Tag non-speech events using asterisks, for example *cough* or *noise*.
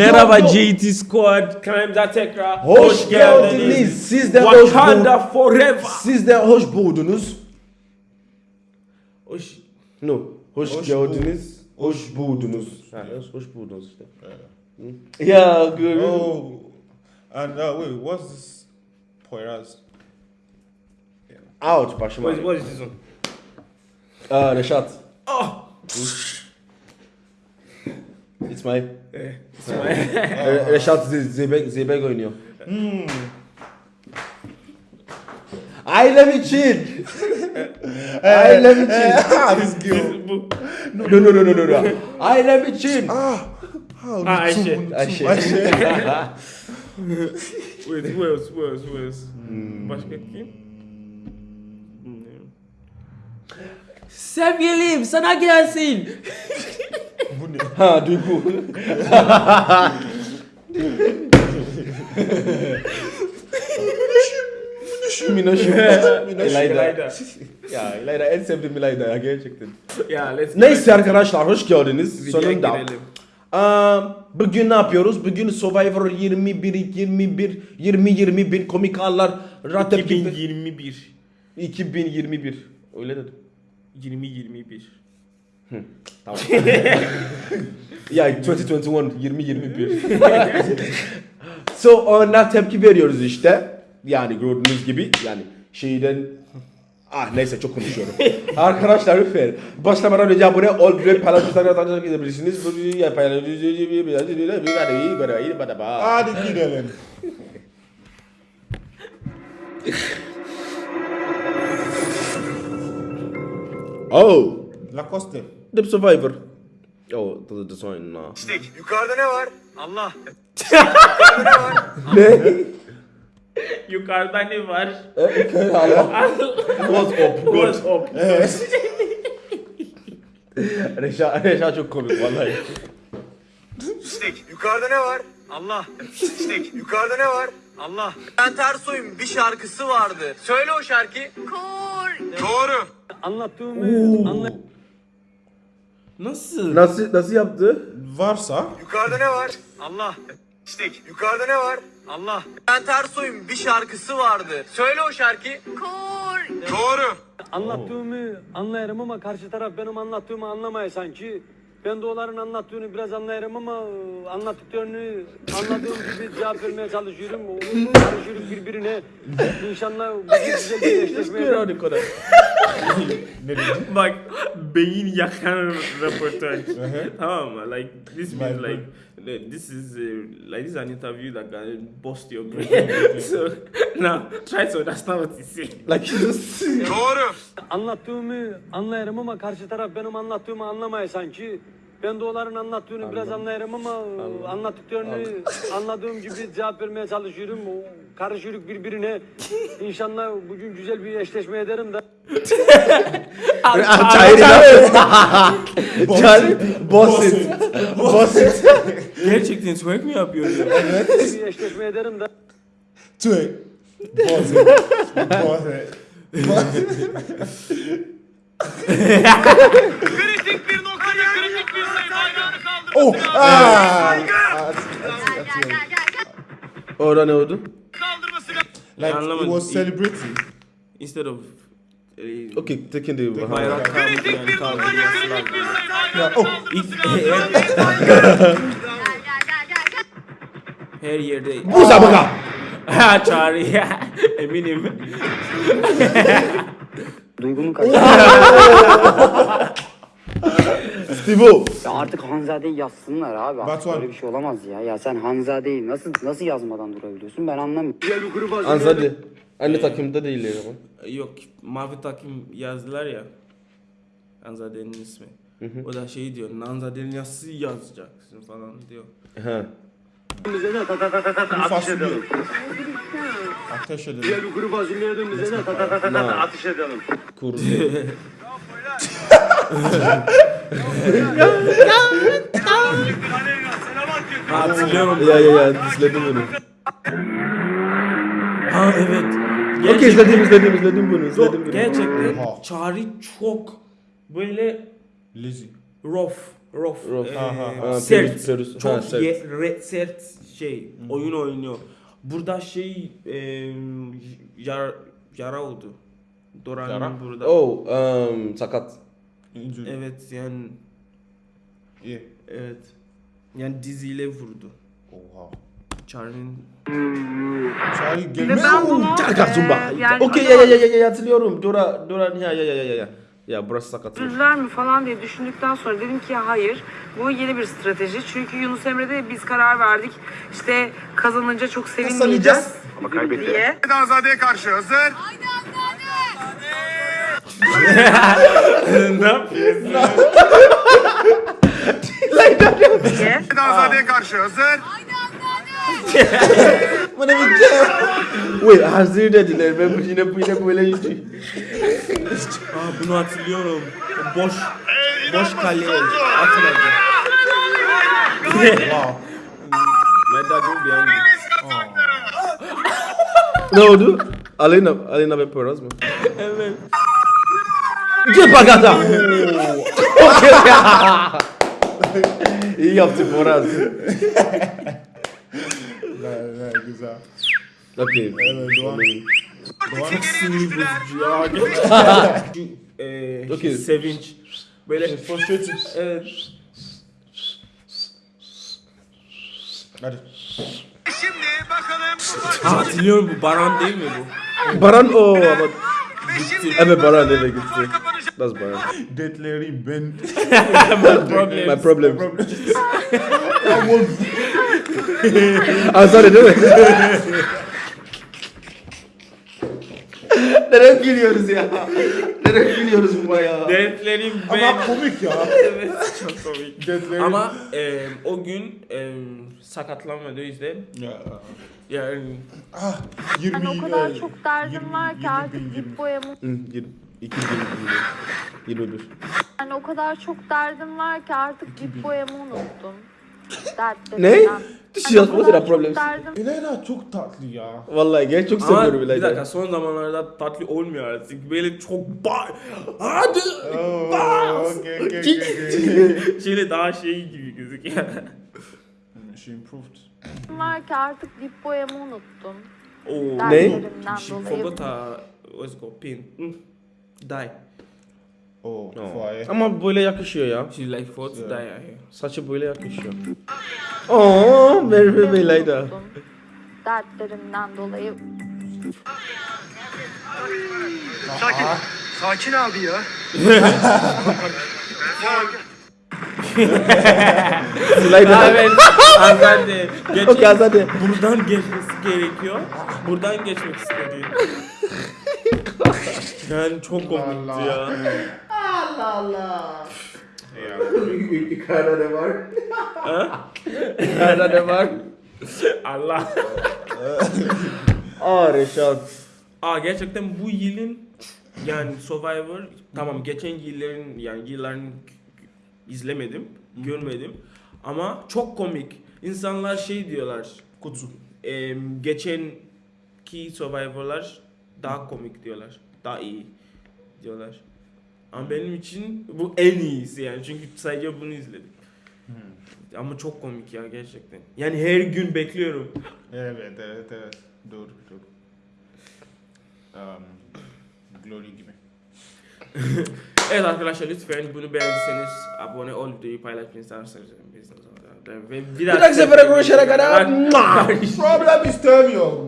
Merhaba. JT Squad. Kanalımıza tekrar Hoş geldiniz. Siz de hoş Wakanda forever. Siz de hoş buldunuz. Hoş. No. Hoş, Hoş geldiniz. bul- Hoş buldunuz. Ha, hoş, hoş buldunuz işte. Hı. Ya görüyorum. Oh, and uh, wait, what's this Poyraz? Ouch başıma. What is, what is this one? Aa Reşat. Oh. It's my. Eh, it's my- *laughs* Re- Reşat Z- Zeybek, Zeybek oynuyor. Ailem için. Ailem için. this girl. Bu. No no no no no. no. Ailem için. Ah, Ah, Ayşe. Ayşe. Wait, who else? Who else? Who else? Başka kim? Hmm. Sevgilim sana gelsin. Ne? *laughs* Ha duygu. Minoşum. İlayda. İlayda. Ya İlayda en sevdiğim İlayda ya gerçekten. Yeah, let's Neyse arkadaşlar hoş geldiniz. Videoya Sonunda. girelim. Aa, bugün ne yapıyoruz? Bugün Survivor 21 21 20 21 komik anlar Rat tepki 2021. 2021. Öyle dedim. 2021. Tamam. ya 2021 2021. so ona tepki veriyoruz işte. Yani gördüğünüz gibi yani şeyden Ah neyse çok konuşuyorum. Arkadaşlar lütfen başlamadan önce abone ol ve paylaşımlarla tanışmak edebilirsiniz. Hadi gidelim. Oh, Lacoste. The Survivor. Oh, the design na. İstek. Yukarıda ne var? Allah. Ne? Yukarıda ne var? What's up? What's up? *laughs* Reşa, Reşa çok komik vallahi. İstek. Yukarıda ne var? Allah. İstek. Yukarıda ne var? Allah. Ben Ersoy'un bir şarkısı vardı. Söyle o şarkıyı. Kor. Doğru. anlattığımı anla Nasıl? Nasıl nasıl yaptı? Varsa Yukarıda ne var? Allah. İstek. Yukarıda ne var? Allah. Ben Ersoy'un bir şarkısı vardı. Söyle o şarkıyı. Kor. Doğru. anlattığımı anlayarım ama karşı taraf benim anlattığımı anlamaya sanki. Ben de onların anlattığını biraz anlayarım ama e, anlattıklarını anladığım gibi cevap vermeye çalışıyorum. O- Karışıyoruz birbirine. İnşallah bu güzel bir eşleşmeye Bak beyin yakan *laughs* röportaj. tamam mı? Like this means like this is uh, like this is an interview that can bust your brain. *laughs* so now try to understand what he's saying. Like just Doğru. Anlattığımı anlayarım ama karşı taraf benim anlattığımı anlamaya sanki. Ben de onların anlattığını biraz anlayarım ama e, anlattıklarını anladığım gibi cevap vermeye çalışıyorum. O Karışıyoruz birbirine. İnşallah bugün güzel bir eşleşme ederim de. *laughs* Çayırı *laughs* Çayırı Boss it. Boss it. *laughs* Gerçekten twerk mi yapıyor? ya? bir eşleşme ederim de. Tweet. Pause it. Pause it. Kritik bir noktaya kritik bir sayı bayrağını. Oh, ah! Orada ne oldu? Kaldırması Like Anlamadım. was celebrating. Instead of uh, Okay, taking the bayrak Kritik bir falan. kritik bir oh. gel. *laughs* Her yerde. Bu sabıka. Ha çağrı ya. *laughs* Eminim. Duygumun *laughs* kaçtı. Steve Ya artık Hanzade'yi yazsınlar abi. Artık Batuhan. böyle bir şey olamaz ya. Ya sen Hanzade'yi nasıl nasıl yazmadan durabiliyorsun ben anlamıyorum. Anzadi. Aynı takımda değiller ama. Yok mavi takım yazdılar ya. Anzade'nin ismi. O da şey diyor. Nanzade'nin nasıl yazacaksın falan diyor. Ta Kuru fasulye. edelim. Ateş edelim. Diğer bir kuru fasulyeye dön bize de atış edelim. Kurdu. Ha, *laughs* hatırlıyorum. ya ya ya izledim bunu. Ha evet. Okey izledim izledim izledim bunu izledim bunu. gerçekten Oha. Çağrı çok böyle Lazy. rough. Rof. Ee, Aha, ha. sert. Perus- Perus. Çok Ha, sert. ye- re- sert şey oyun oynuyor. Burada şey e, yar, yara oldu. Doran'ın Yara? burada. Oh, um, sakat. Injury. Evet yani Yeah. evet. Yani diziyle vurdu. Oha. Charlie'nin Charlie Ve gelme. ben bunu e, yani Okey ya ya ya ya ya hatırlıyorum. Dora Dora ya ya ya ya ya. Ya burası sakat. Üzüldüler mi falan diye düşündükten sonra dedim ki hayır bu yeni bir strateji. Çünkü Yunus Emre'de biz karar verdik işte kazanınca çok sevinmeyeceğiz diye. Azade'ye karşı hazır. ne yapıyorsun? diye. Azade'ye karşı hazır. Bana bir Wait, hazır dediler. Ben bu yine bu yine böyle şey. Aa, bunu hatırlıyorum. Boş boş kaleye atmadı. My dad will be angry. Ne oldu? Alena Alena ve Poyraz mı? Evet. Cepagata. Okey. İyi yaptın Poyraz. Ne, ne, güzel. Okey. Evet, Doğan. Çok sinir bozucu ya. gerçekten. Okey. sevinç. Böyle Frustrated. evet. Hadi. Şimdi bakalım. Ha, hatırlıyorum bu Baran değil mi bu? Baran o ama Şimdi evet Baran eve gitti. That's Baran. Deadlerim ben. *laughs* My problem. *laughs* Azar değil mi? Neden gülüyoruz ya? Neden gülüyoruz bu ya? Dertlerim ben. Ama komik ya. *laughs* evet çok komik. Deadlerim. Ama e, o gün e, sakatlanmadı o yüzden Ya. yani Ah, 20 Ben o kadar e, çok derdim 20, var ki 20 artık 20. dip boyamı. Hı, yirmi- iki yirmi- yirmi bir. Yani o kadar çok derdim var ki artık dip boyamı unuttum. Ne? Dertlerimden. This is what's the problem? İlayda çok tatlı ya. Vallahi gel çok ama seviyorum bir dakika son zamanlarda tatlı olmuyor artık. Böyle çok ba hadi Oh, bas. okay, okay, okay, okay. Şöyle daha şey gibi gözüküyor. She improved. var ki artık dip boyamı unuttum. Oh, Ne? Dertlerimden She dolayı. forgot her what's it called pin. Hmm. Die. Oh, fire. Ama böyle yakışıyor ya. She like forgot to die. Saçı böyle yakışıyor. Oo, Merve ve İlayda. unuttum. Dertlerimden dolayı. Sakin. Sakin abi ya. İlayda. Evet. Azade. Geç, Okey Azade. buradan geçmesi gerekiyor. Buradan geçmek istedi. *laughs* yani çok komikti ya. Yukarıda ne var? Yukarıda ne var? Allah. Aa Reşat. Aa gerçekten bu yılın yani Survivor tamam geçen yılların yani yılların izlemedim, görmedim ama çok komik. İnsanlar şey diyorlar. Kutsu. E, geçenki Survivor'lar daha komik diyorlar. Daha iyi diyorlar. Ama benim için bu en iyisi yani çünkü sadece bunu izledim. Ama çok komik ya gerçekten. Yani her gün bekliyorum. Evet, evet, evet. Doğru, doğru. Um, Glory gibi. *laughs* Evet arkadaşlar lütfen bunu beğendiyseniz abone ol videoyu paylaşmayı isterseniz. Ve Bir dahaki sefere görüşene kadar. *laughs* Problem istemiyorum.